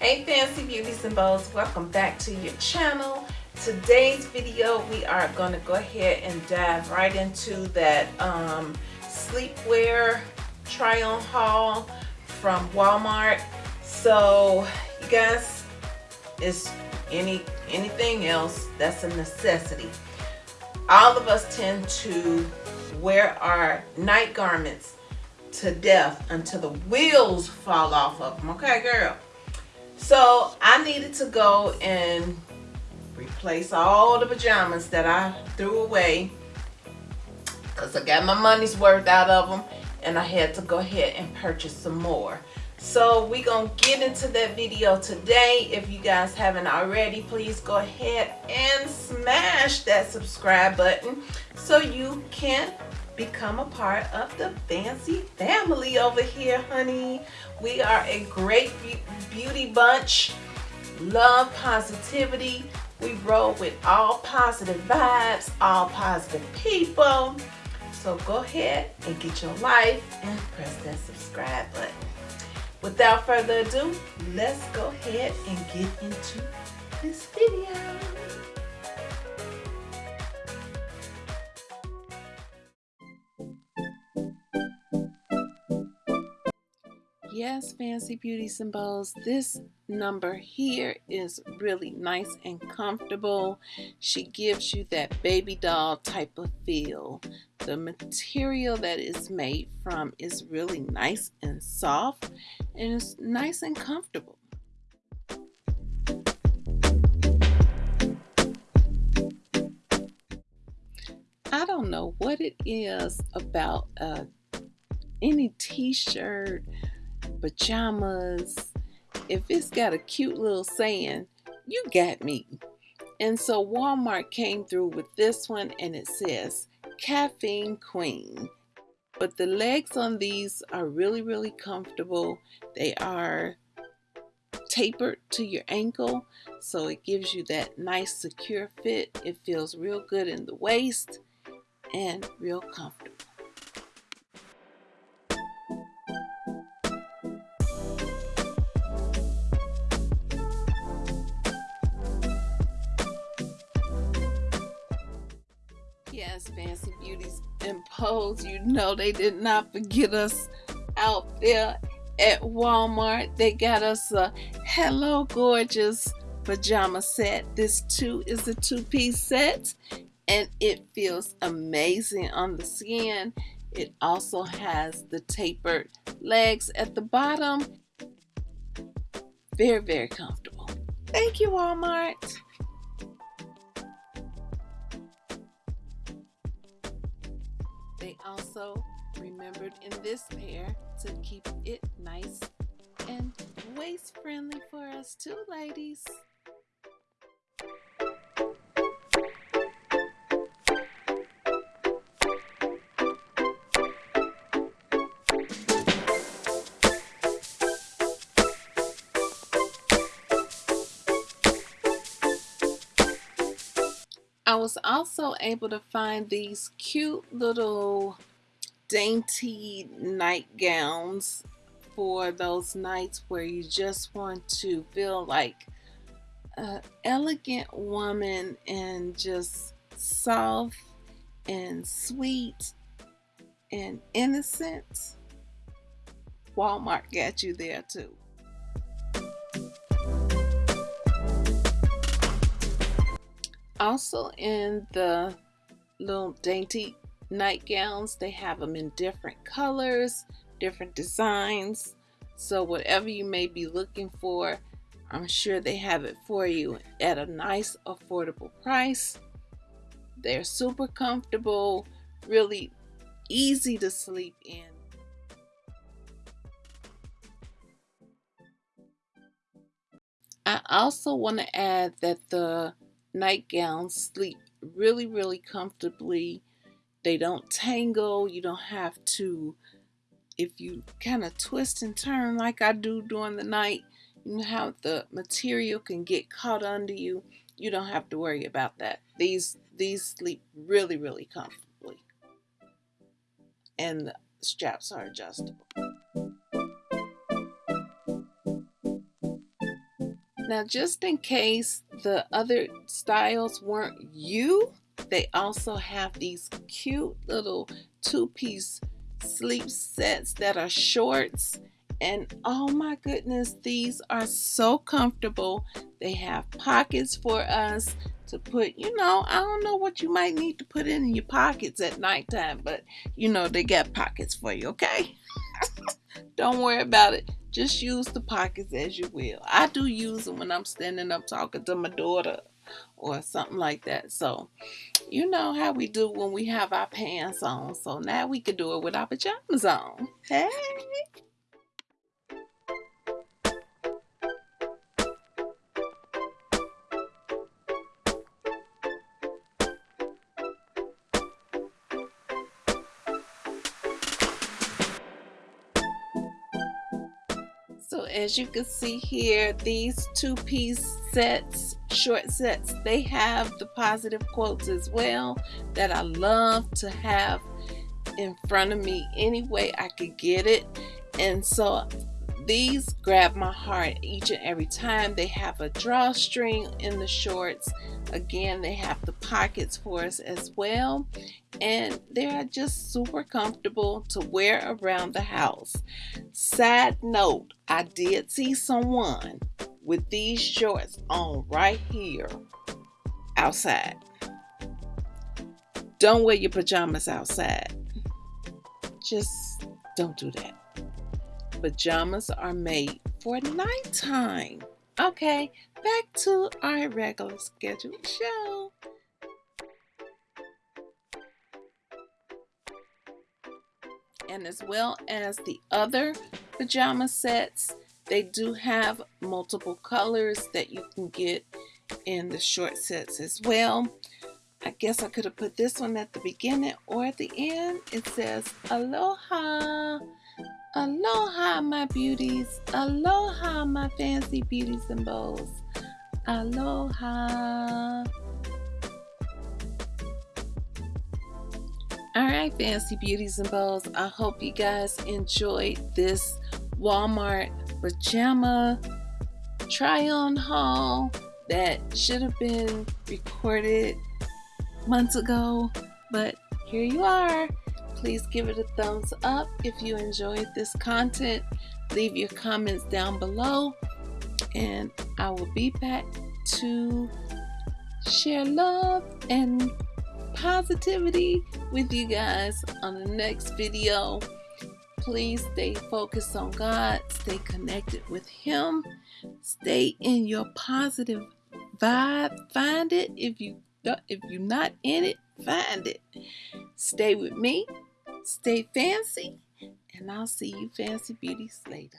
Hey Fancy Beauties and welcome back to your channel. Today's video we are going to go ahead and dive right into that um, sleepwear try on haul from Walmart. So you guys, it's any anything else that's a necessity. All of us tend to wear our night garments to death until the wheels fall off of them. Okay, girl? So I needed to go and replace all the pajamas that I threw away because I got my money's worth out of them and I had to go ahead and purchase some more. So we're gonna get into that video today. If you guys haven't already, please go ahead and smash that subscribe button so you can become a part of the fancy family over here, honey. We are a great beauty bunch. Love positivity. We roll with all positive vibes, all positive people. So go ahead and get your life and press that subscribe button. Without further ado, let's go ahead and get into this video. Fancy Beauty Symbols. this number here is really nice and comfortable. She gives you that baby doll type of feel. The material that is made from is really nice and soft and it's nice and comfortable. I don't know what it is about uh, any t-shirt pajamas, if it's got a cute little saying, you got me. And so Walmart came through with this one and it says Caffeine Queen. But the legs on these are really, really comfortable. They are tapered to your ankle so it gives you that nice secure fit. It feels real good in the waist and real comfortable. Yes, Fancy Beauties and Pose, you know they did not forget us out there at Walmart. They got us a Hello Gorgeous pajama set. This too is a two-piece set and it feels amazing on the skin. It also has the tapered legs at the bottom. Very, very comfortable. Thank you, Walmart. Also remembered in this pair to keep it nice and waist friendly for us too, ladies. I was also able to find these cute little dainty nightgowns for those nights where you just want to feel like an elegant woman and just soft and sweet and innocent. Walmart got you there too. Also in the little dainty nightgowns, they have them in different colors, different designs. So whatever you may be looking for, I'm sure they have it for you at a nice affordable price. They're super comfortable, really easy to sleep in. I also want to add that the nightgowns sleep really, really comfortably. They don't tangle. You don't have to, if you kind of twist and turn like I do during the night, you know how the material can get caught under you. You don't have to worry about that. These these sleep really, really comfortably. And the straps are adjustable. Now, just in case the other styles weren't you, they also have these cute little two-piece sleep sets that are shorts. And oh my goodness, these are so comfortable. They have pockets for us to put, you know, I don't know what you might need to put in your pockets at nighttime, but you know, they got pockets for you, okay? don't worry about it. Just use the pockets as you will. I do use them when I'm standing up talking to my daughter or something like that. So, you know how we do when we have our pants on. So now we can do it with our pajamas on. Hey! So as you can see here, these two-piece sets, short sets, they have the positive quotes as well that I love to have in front of me any way I could get it. And so these grab my heart each and every time. They have a drawstring in the shorts. Again, they have the pockets for us as well. And they're just super comfortable to wear around the house. Side note, I did see someone with these shorts on right here outside. Don't wear your pajamas outside. Just don't do that pajamas are made for nighttime. Okay, back to our regular scheduled show. And as well as the other pajama sets, they do have multiple colors that you can get in the short sets as well. I guess I could have put this one at the beginning or at the end. It says Aloha. Aloha, my beauties. Aloha, my fancy beauties and bows. Aloha. Alright, fancy beauties and bows. I hope you guys enjoyed this Walmart pajama try on haul that should have been recorded months ago, but here you are please give it a thumbs up if you enjoyed this content. Leave your comments down below and I will be back to share love and positivity with you guys on the next video. Please stay focused on God, stay connected with Him, stay in your positive vibe. Find it if you if you're not in it, find it. Stay with me Stay fancy, and I'll see you fancy beauties later.